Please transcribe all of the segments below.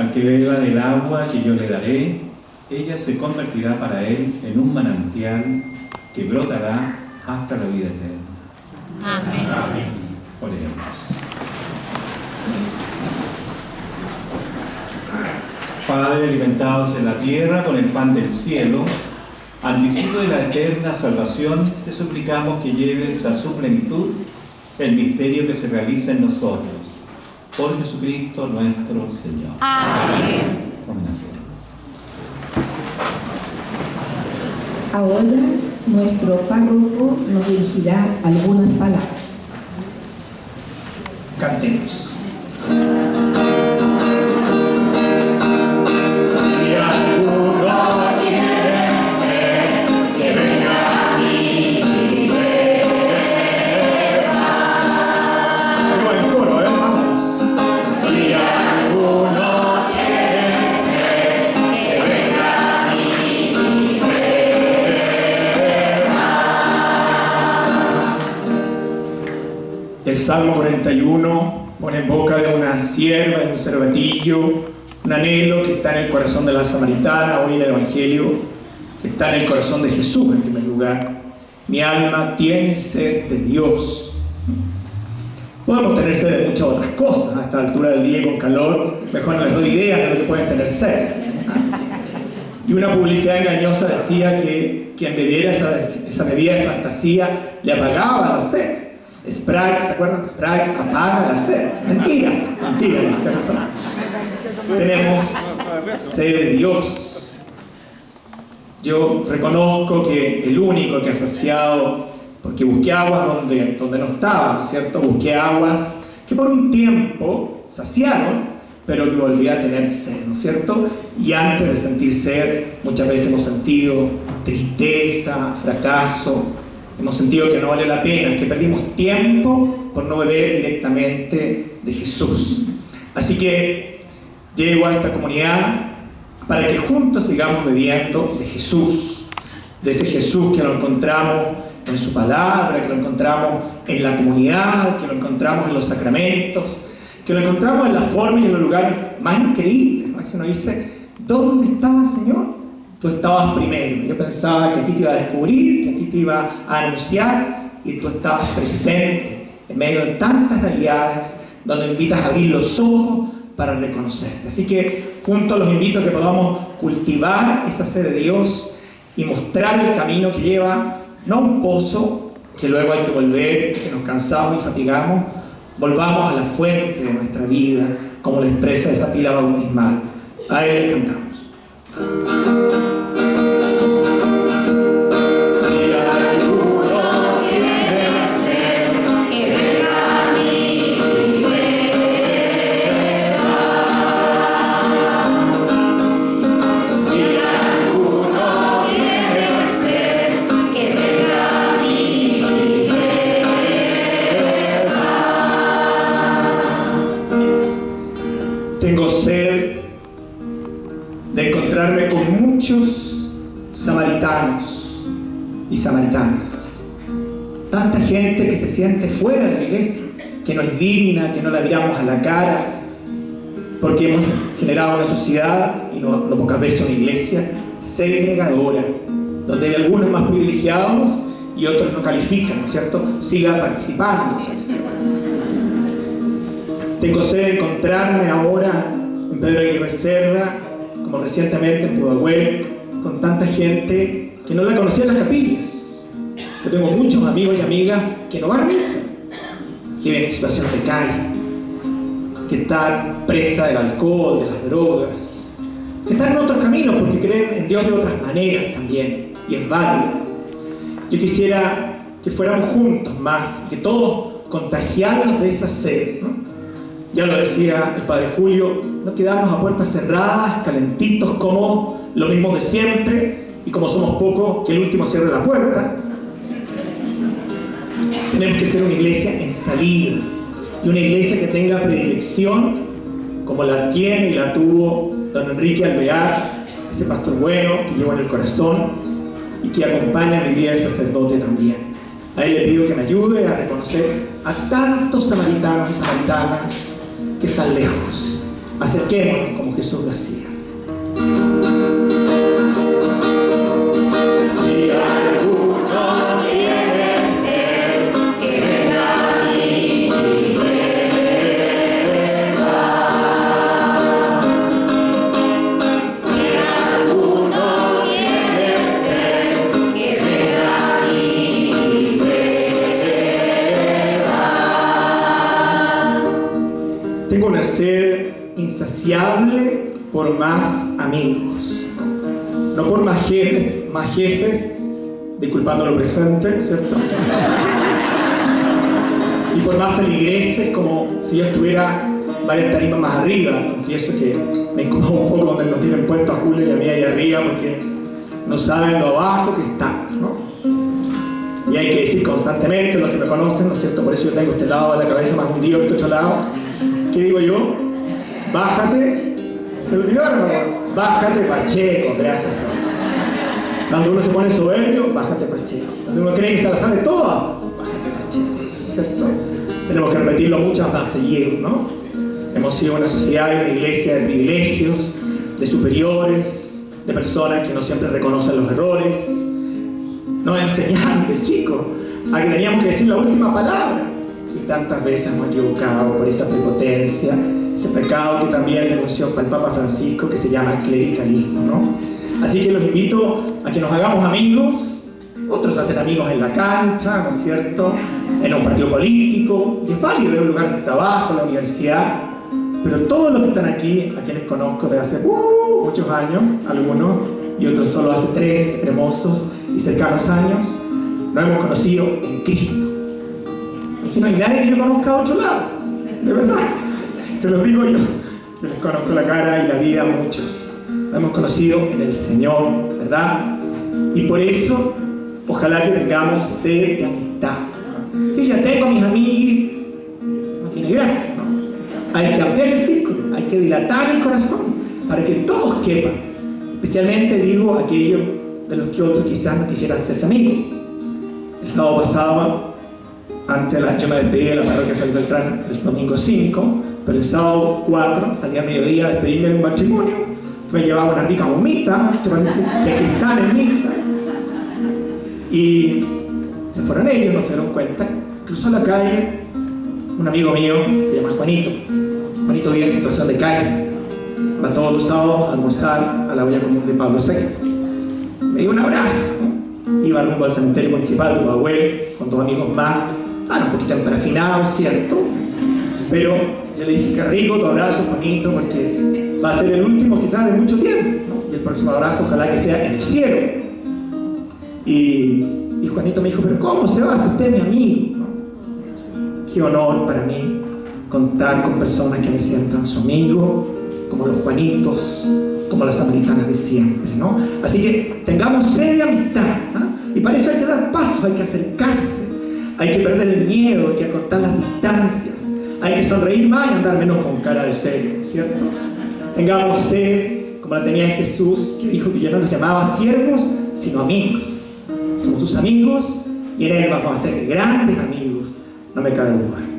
Al que beba del agua que yo le daré, ella se convertirá para él en un manantial que brotará hasta la vida eterna. Amén. Amén. Oremos. Padre, alimentados en la tierra con el pan del cielo, anticipo de la eterna salvación, te suplicamos que lleves a su plenitud el misterio que se realiza en nosotros. Por Jesucristo nuestro Señor. Amén. Tomen asiento. Ahora nuestro párroco nos dirigirá algunas palabras. Cantemos. Salmo 41 pone en boca de una sierva, de un cervatillo, un anhelo que está en el corazón de la samaritana, hoy en el Evangelio, que está en el corazón de Jesús en primer lugar. Mi alma tiene sed de Dios. Podemos tener sed de muchas otras cosas a esta altura del día con calor, mejor no les doy idea de lo que pueden tener sed. Y una publicidad engañosa decía que quien bebiera esa, esa bebida de fantasía le apagaba la sed. Sprite, ¿se acuerdan? Sprite apaga la sed. Mentira, mentira, ¿no? Tenemos sed de Dios. Yo reconozco que el único que ha saciado, porque busqué aguas donde, donde no estaba, ¿no es cierto? Busqué aguas que por un tiempo saciaron, pero que volví a tener sed, ¿no es cierto? Y antes de sentir sed, muchas veces hemos sentido tristeza, fracaso, hemos sentido que no vale la pena, que perdimos tiempo por no beber directamente de Jesús. Así que llego a esta comunidad para que juntos sigamos bebiendo de Jesús, de ese Jesús que lo encontramos en su palabra, que lo encontramos en la comunidad, que lo encontramos en los sacramentos, que lo encontramos en la forma y en los lugares más increíbles. Así uno dice, ¿dónde estaba Señor? Tú estabas primero. Yo pensaba que aquí te iba a descubrir, que aquí te iba a anunciar y tú estabas presente en medio de tantas realidades donde invitas a abrir los ojos para reconocerte. Así que juntos los invito a que podamos cultivar esa sed de Dios y mostrar el camino que lleva, no un pozo, que luego hay que volver, que nos cansamos y fatigamos, volvamos a la fuente de nuestra vida, como lo expresa esa pila bautismal. A él le cantamos. Tengo sed de encontrarme con muchos samaritanos y samaritanas. Tanta gente que se siente fuera de la iglesia, que no es digna, que no la miramos a la cara, porque hemos generado una sociedad, y no, no pocas veces una iglesia, segregadora, donde hay algunos más privilegiados y otros no califican, ¿no es cierto? Sigan participando. ¿no es cierto? Tengo sed de encontrarme ahora en Pedro Aguirre Cerda, como recientemente en Pudahuel, con tanta gente que no la conocía en las capillas. Yo tengo muchos amigos y amigas que no van a misa, que viven en situación de calle, que están presa del alcohol, de las drogas, que están en otros caminos porque creen en Dios de otras maneras también, y es válido. Yo quisiera que fuéramos juntos más, que todos contagiarnos de esa sed, ¿no? Ya lo decía el Padre Julio, no quedarnos a puertas cerradas, calentitos, como lo mismo de siempre, y como somos pocos, que el último cierre la puerta. Tenemos que ser una iglesia en salida, y una iglesia que tenga predilección, como la tiene y la tuvo don Enrique Alvear, ese pastor bueno que llevo en el corazón y que acompaña mi vida de sacerdote también. A él le pido que me ayude a reconocer a tantos samaritanos y samaritanas que están lejos, Acerquémonos como Jesús lo hacía. Sed insaciable por más amigos, no por más jefes, más jefes, disculpando lo presente, ¿cierto? Y por más feligreses, como si yo estuviera varias tarimas más arriba. Confieso que me incomoda un poco donde nos tienen puesto a Julio y a mí ahí arriba, porque no saben lo abajo que están, ¿no? Y hay que decir constantemente, los que me conocen, ¿no es cierto? Por eso yo tengo este lado de la cabeza más hundido que este otro lado. ¿Qué digo yo? Bájate. ¿Se olvidaron? Bájate, Pacheco, gracias. Cuando uno se pone soberbio, bájate, Pacheco. Cuando uno cree que se la sabe toda, bájate, Pacheco. ¿Cierto? Tenemos que repetirlo muchas veces ¿no? Hemos sido una sociedad y una iglesia de privilegios, de superiores, de personas que no siempre reconocen los errores. Nos enseñaron de chicos a que teníamos que decir la última palabra. Tantas veces hemos equivocado por esa prepotencia, ese pecado que también denunció el Papa Francisco que se llama clericalismo, ¿no? Así que los invito a que nos hagamos amigos, otros hacen amigos en la cancha, ¿no es cierto? En un partido político, y es válido en un lugar de trabajo, en la universidad, pero todos los que están aquí, a quienes conozco de hace uh, muchos años, algunos, y otros solo hace tres hermosos y cercanos años, nos hemos conocido en Cristo. No hay nadie que yo conozca a otro lado, de verdad. Se los digo yo, que les conozco la cara y la vida a muchos. Nos hemos conocido en el Señor, ¿verdad? Y por eso, ojalá que tengamos sed de amistad. Yo ya tengo mis amigos, no tiene gracia, ¿no? Hay que ampliar el círculo, hay que dilatar el corazón para que todos quepan. Especialmente digo aquellos de los que otros quizás no quisieran ser amigos. El sábado pasado, antes de la, de la parroquia San Beltrán el domingo 5, pero el sábado 4 salí a mediodía a despedirme de un matrimonio que me llevaba una rica gomita, que aquí están en misa. Y se fueron ellos, no se dieron cuenta. Cruzó la calle un amigo mío, se llama Juanito. Juanito vive en situación de calle. Va todos los sábados a almorzar a la olla común de Pablo VI. Me dio un abrazo. Iba rumbo al cementerio municipal de Bahuel con dos amigos más. Estaban un poquito emparafinados, ¿cierto? Pero yo le dije, qué rico tu abrazo, Juanito, porque va a ser el último quizás de mucho tiempo. Y el próximo abrazo ojalá que sea en el cielo. Y, Juanito me dijo, pero ¿cómo se va? Si usted mi amigo. Qué honor para mí contar con personas que me sientan su amigo, como los Juanitos, como las americanas de siempre, ¿no? Así que tengamos sed de amistad, ¿ah? y para eso hay que dar pasos, hay que acercarse, hay que perder el miedo, hay que acortar las distancias, hay que sonreír más y andar menos con cara de serio, ¿cierto? Tengamos sed, como la tenía Jesús, que dijo que ya no los llamaba siervos, sino amigos. Somos sus amigos y en Él vamos a ser grandes amigos, no me cabe duda.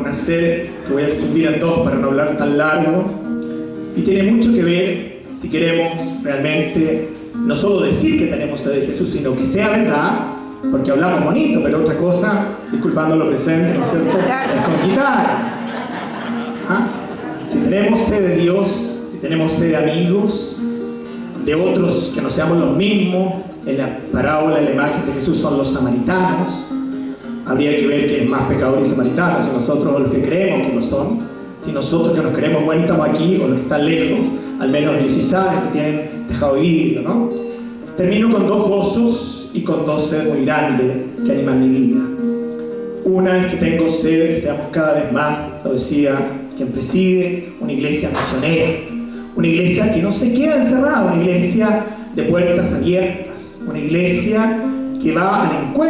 Una sed que voy a fundir en dos para no hablar tan largo y tiene mucho que ver si queremos realmente no solo decir que tenemos sed de Jesús, sino que sea verdad, porque hablamos bonito, pero otra cosa, disculpando lo presente, ¿no es cierto? Es con quitar. ¿Ah? Si tenemos sed de Dios, si tenemos sed de amigos, de otros que no seamos los mismos, en la parábola, en la imagen de Jesús son los samaritanos, habría que ver quién es más pecador y samaritano, si nosotros los que creemos que lo son, si nosotros que nos creemos buenos estamos aquí o los que están lejos, al menos ellos sí saben que tienen tejado vidrio, ¿no? Termino con dos gozos y con dos sed muy grandes que animan mi vida. Una es que tengo sed de que seamos cada vez más, lo decía quien preside, una iglesia misionera, una iglesia que no se queda encerrada, una iglesia de puertas abiertas, una iglesia que va al encuentro